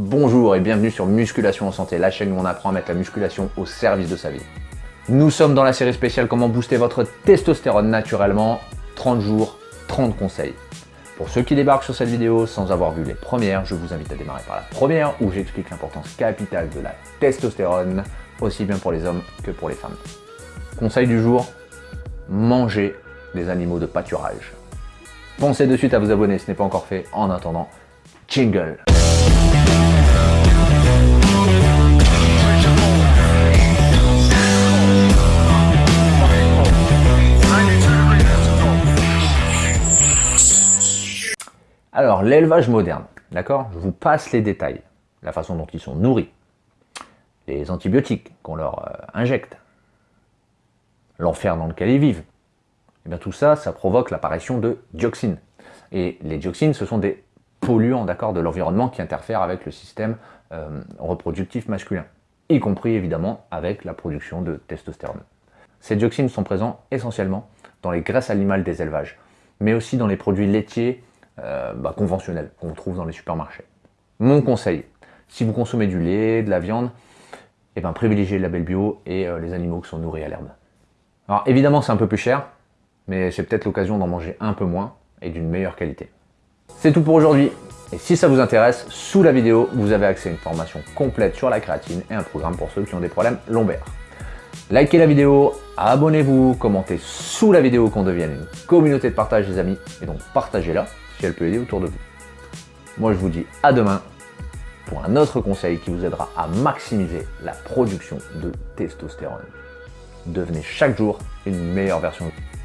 Bonjour et bienvenue sur Musculation en Santé, la chaîne où on apprend à mettre la musculation au service de sa vie. Nous sommes dans la série spéciale Comment booster votre testostérone naturellement, 30 jours, 30 conseils. Pour ceux qui débarquent sur cette vidéo sans avoir vu les premières, je vous invite à démarrer par la première où j'explique l'importance capitale de la testostérone, aussi bien pour les hommes que pour les femmes. Conseil du jour, manger des animaux de pâturage. Pensez de suite à vous abonner, ce n'est pas encore fait. En attendant, jingle Alors, l'élevage moderne, d'accord? Je vous passe les détails. La façon dont ils sont nourris, les antibiotiques qu'on leur euh, injecte, l'enfer dans lequel ils vivent. Et eh bien tout ça, ça provoque l'apparition de dioxines. Et les dioxines, ce sont des polluants d'accord, de l'environnement qui interfèrent avec le système euh, reproductif masculin, y compris évidemment avec la production de testostérone. Ces dioxines sont présents essentiellement dans les graisses animales des élevages, mais aussi dans les produits laitiers euh, bah, qu'on trouve dans les supermarchés. Mon conseil, si vous consommez du lait, de la viande, eh ben, privilégiez le label bio et euh, les animaux qui sont nourris à l'herbe. Alors évidemment c'est un peu plus cher, mais c'est peut-être l'occasion d'en manger un peu moins et d'une meilleure qualité. C'est tout pour aujourd'hui. Et si ça vous intéresse, sous la vidéo, vous avez accès à une formation complète sur la créatine et un programme pour ceux qui ont des problèmes lombaires. Likez la vidéo, abonnez-vous, commentez sous la vidéo qu'on devienne une communauté de partage des amis, et donc partagez-la si elle peut aider autour de vous. Moi je vous dis à demain pour un autre conseil qui vous aidera à maximiser la production de testostérone. Devenez chaque jour une meilleure version de vous.